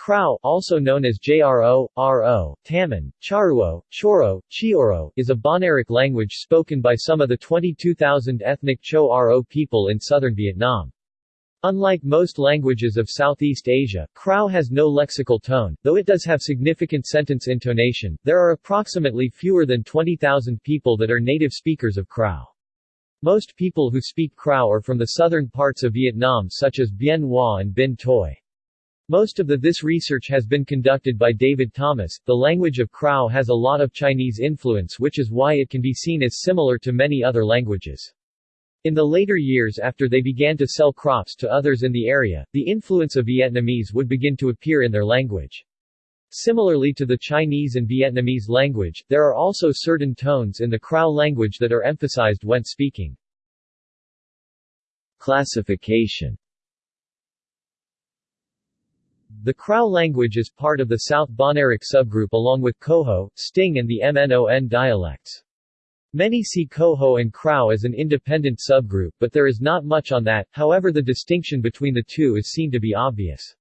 Krao also known as Jro, Ro, Taman, Charuo, Choro, Chioro is a Bahnaric language spoken by some of the 22,000 ethnic Cho Ro people in southern Vietnam. Unlike most languages of Southeast Asia, Krao has no lexical tone, though it does have significant sentence intonation. There are approximately fewer than 20,000 people that are native speakers of Krao. Most people who speak Krao are from the southern parts of Vietnam such as Bien Hoa and Binh Toi. Most of the this research has been conducted by David Thomas. The language of Krao has a lot of Chinese influence which is why it can be seen as similar to many other languages. In the later years after they began to sell crops to others in the area, the influence of Vietnamese would begin to appear in their language. Similarly to the Chinese and Vietnamese language, there are also certain tones in the Krao language that are emphasized when speaking. Classification the Krao language is part of the South Bahnaric subgroup along with Koho, Stieng and the Mnong dialects. Many see Koho and Krao as an independent subgroup but there is not much on that, however the distinction between the two is seen to be obvious.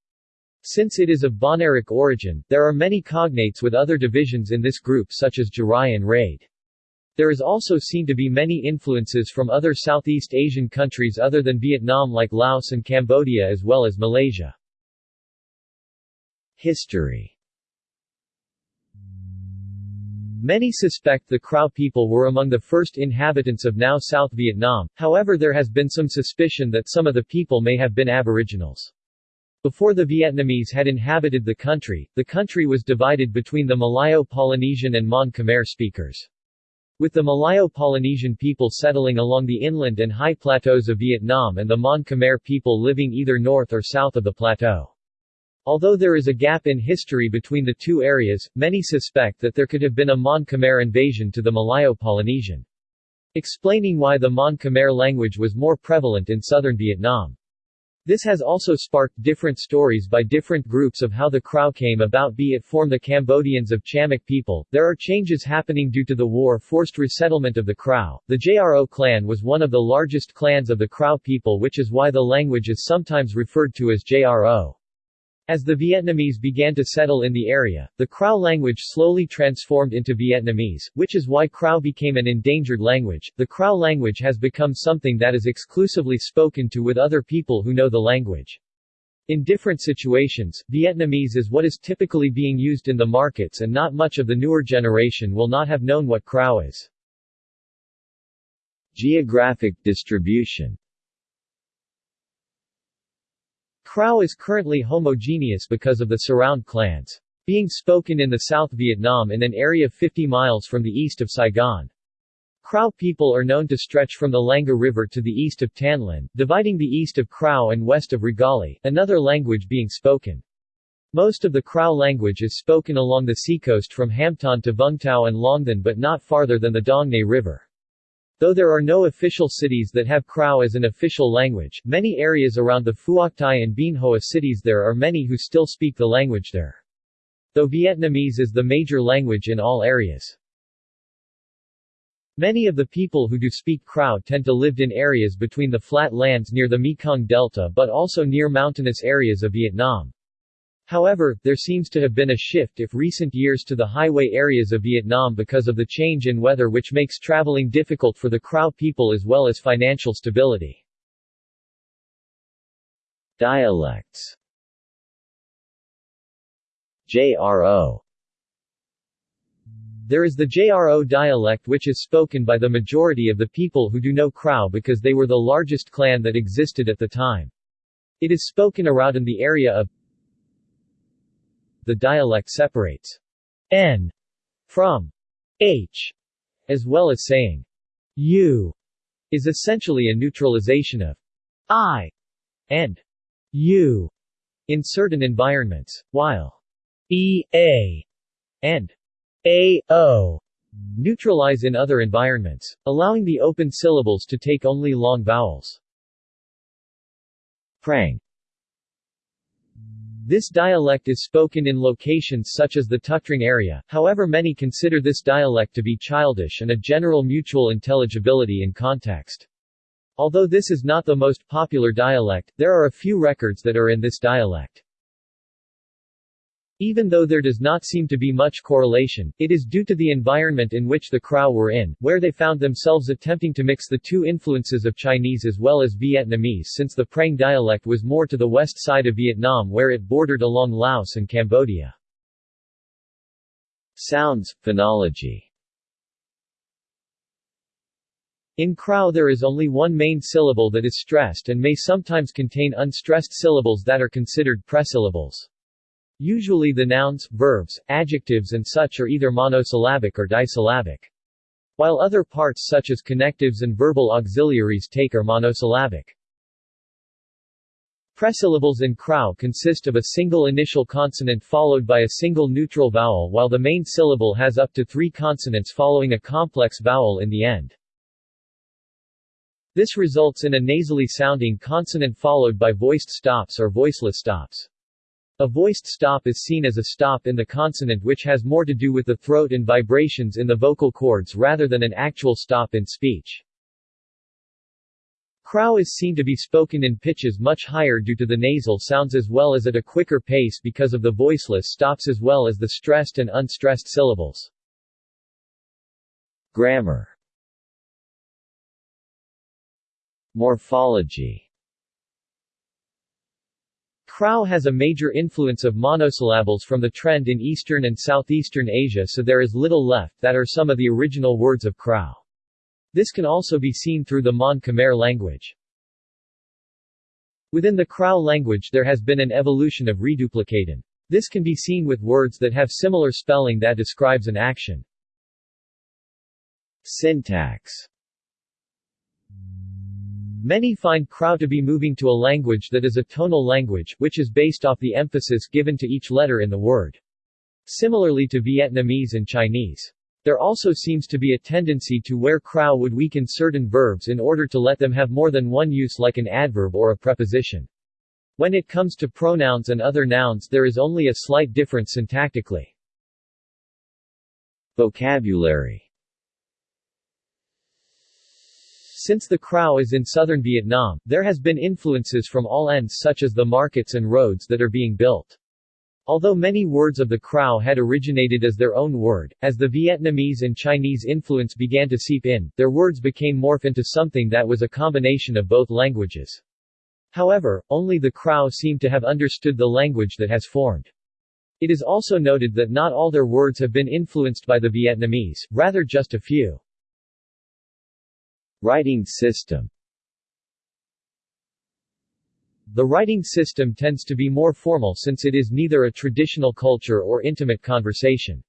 Since it is of Bahnaric origin, there are many cognates with other divisions in this group such as Jarai and Rade. There is also seen to be many influences from other Southeast Asian countries other than Vietnam like Laos and Cambodia as well as Malaysia. History Many suspect the Krao people were among the first inhabitants of now South Vietnam, however there has been some suspicion that some of the people may have been aboriginals. Before the Vietnamese had inhabited the country, the country was divided between the Malayo-Polynesian and Mon Khmer speakers. With the Malayo-Polynesian people settling along the inland and high plateaus of Vietnam and the Mon Khmer people living either north or south of the plateau. Although there is a gap in history between the two areas, many suspect that there could have been a Mon Khmer invasion to the Malayo-Polynesian. Explaining why the Mon Khmer language was more prevalent in southern Vietnam. This has also sparked different stories by different groups of how the Krau came about be it form the Cambodians of Chamic people. There are changes happening due to the war forced resettlement of the Krau. The Jro clan was one of the largest clans of the Krau people which is why the language is sometimes referred to as Jro. As the Vietnamese began to settle in the area, the Krao language slowly transformed into Vietnamese, which is why Krao became an endangered language. The Krao language has become something that is exclusively spoken to with other people who know the language. In different situations, Vietnamese is what is typically being used in the markets and not much of the newer generation will not have known what Krao is. Geographic distribution Krao is currently homogeneous because of the surround clans. Being spoken in the South Vietnam in an area 50 miles from the east of Saigon. Krao people are known to stretch from the Langa River to the east of Tan Lin, dividing the east of Krao and west of Roglai, another language being spoken. Most of the Krao language is spoken along the seacoast from Hamton to Vung Tau and Long Thanh but not farther than the Dong Nai River. Though there are no official cities that have Krao as an official language, many areas around the Phuoc Thi and Bien Hoa cities there are many who still speak the language there. Though Vietnamese is the major language in all areas. Many of the people who do speak Krao tend to live in areas between the flat lands near the Mekong Delta but also near mountainous areas of Vietnam. However, there seems to have been a shift if recent years to the highway areas of Vietnam because of the change in weather which makes traveling difficult for the Krao people as well as financial stability. Dialects JRO There is the JRO dialect which is spoken by the majority of the people who do know Krao because they were the largest clan that existed at the time. It is spoken around in the area of the dialect separates n from h, as well as saying u is essentially a neutralization of I and u in certain environments, while EA and AO neutralize in other environments, allowing the open syllables to take only long vowels. Prang this dialect is spoken in locations such as the Tuc area, however many consider this dialect to be childish and a general mutual intelligibility in context. Although this is not the most popular dialect, there are a few records that are in this dialect. Even though there does not seem to be much correlation, it is due to the environment in which the Krau were in, where they found themselves attempting to mix the two influences of Chinese as well as Vietnamese since the Prang dialect was more to the west side of Vietnam where it bordered along Laos and Cambodia. Sounds, phonology In Krau there is only one main syllable that is stressed and may sometimes contain unstressed syllables that are considered presyllables. Usually the nouns, verbs, adjectives and such are either monosyllabic or disyllabic. While other parts such as connectives and verbal auxiliaries take are monosyllabic. Presyllables in Krau consist of a single initial consonant followed by a single neutral vowel while the main syllable has up to three consonants following a complex vowel in the end. This results in a nasally sounding consonant followed by voiced stops or voiceless stops. A voiced stop is seen as a stop in the consonant which has more to do with the throat and vibrations in the vocal cords rather than an actual stop in speech. Krau is seen to be spoken in pitches much higher due to the nasal sounds as well as at a quicker pace because of the voiceless stops as well as the stressed and unstressed syllables. Grammar Morphology Krau has a major influence of monosyllables from the trend in Eastern and Southeastern Asia so there is little left that are some of the original words of Krau. This can also be seen through the Mon Khmer language. Within the Krau language there has been an evolution of reduplication. This can be seen with words that have similar spelling that describes an action. Syntax Many find Krau to be moving to a language that is a tonal language, which is based off the emphasis given to each letter in the word. Similarly to Vietnamese and Chinese. There also seems to be a tendency to where Krau would weaken certain verbs in order to let them have more than one use like an adverb or a preposition. When it comes to pronouns and other nouns there is only a slight difference syntactically. Vocabulary Since the Krau is in southern Vietnam, there has been influences from all ends such as the markets and roads that are being built. Although many words of the Krau had originated as their own word, as the Vietnamese and Chinese influence began to seep in, their words became morph into something that was a combination of both languages. However, only the Krau seem to have understood the language that has formed. It is also noted that not all their words have been influenced by the Vietnamese, rather just a few. Writing system The writing system tends to be more formal since it is neither a traditional culture or intimate conversation.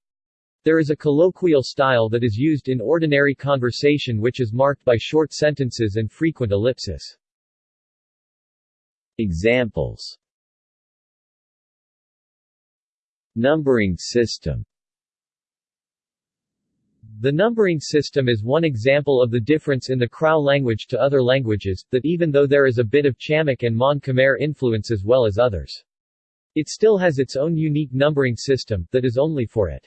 There is a colloquial style that is used in ordinary conversation which is marked by short sentences and frequent ellipsis. Examples Numbering system the numbering system is one example of the difference in the Krau language to other languages, that even though there is a bit of Chamic and Mon Khmer influence as well as others. It still has its own unique numbering system, that is only for it.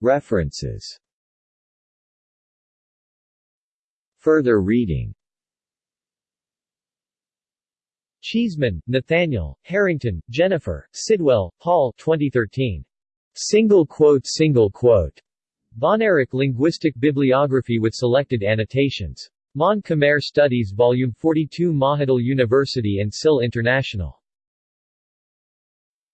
References Further reading Cheeseman, Nathaniel, Harrington, Jennifer, Sidwell, Paul 2013. Single quote Single quote. Bahnaric Linguistic Bibliography with selected annotations. Mon Khmer Studies Volume 42 Mahidol University and SIL International.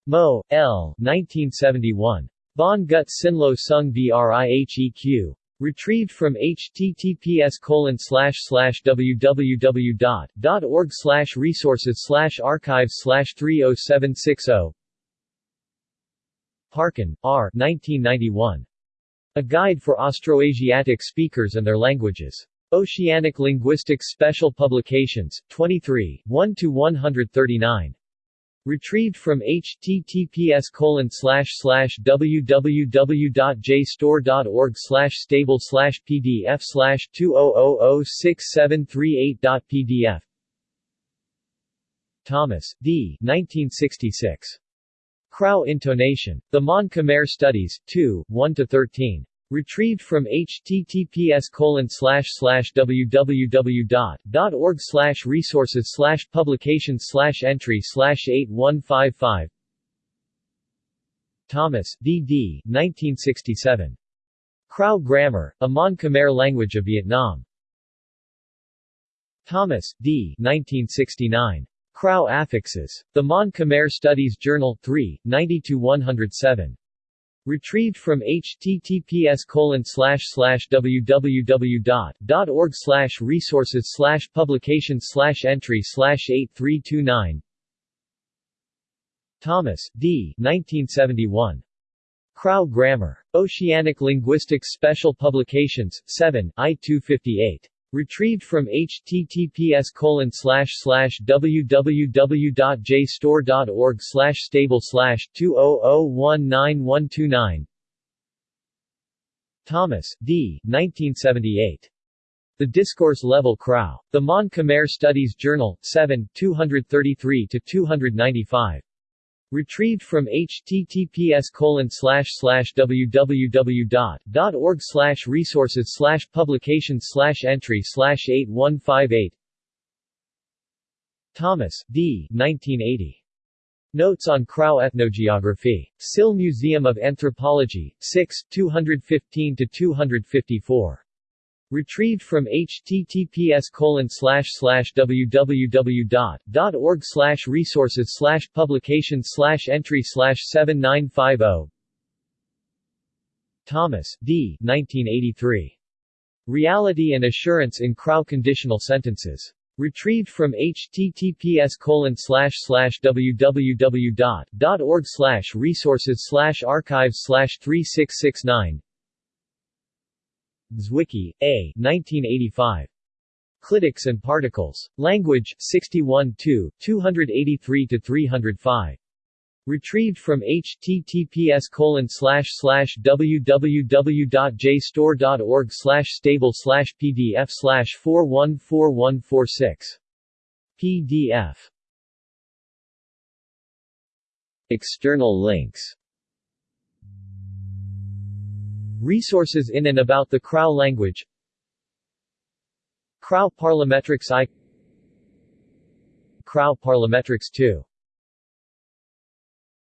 Mo, L. 1971. Bon Gut Sinlo Sung Vrieq. Retrieved from https www.org resources archives 30760 Parkin, R. 1991. A Guide for Austroasiatic Speakers and Their Languages. Oceanic Linguistics Special Publications, 23, 1-139. Retrieved from https www.jstor.org stable pdf 20006738.pdf Thomas, D. 1966. Krau intonation. The Mon Khmer Studies, 2, 1-13. Retrieved from https www.org resources publications entry 8155 Thomas, D. D. 1967. Krau Grammar, a Mon Khmer language of Vietnam. Thomas, D. 1969. Krau Affixes. The Mon Khmer Studies Journal, 3, 90-107. Retrieved from https www.org resources publications entry 8329 Thomas, D. 1971. Krau Grammar. Oceanic Linguistics Special Publications, 7, I-258. Retrieved from https www.jstor.org stable 20019129 Thomas, D. 1978. The Discourse Level Krau. The Mon Khmer Studies Journal, 7, 233-295. Retrieved from https www.org resources publications entry 8158 Thomas, D. 1980. Notes on Krau Ethnogeography. SIL Museum of Anthropology, 6, 215-254. Retrieved from https www.org slash resources publications entry 7950 Thomas, D. 1983. Reality and Assurance in Krau Conditional Sentences. Retrieved from https www.org slash resources archives 3669 Zwicky, A. 1985. Clitics and Particles. Language, 61 283-305. Retrieved from https www.jstor.org stable pdf 414146. PDF External links Resources in and about the Krau language. Krau Parlimetrics I Krau Parlimetrics 2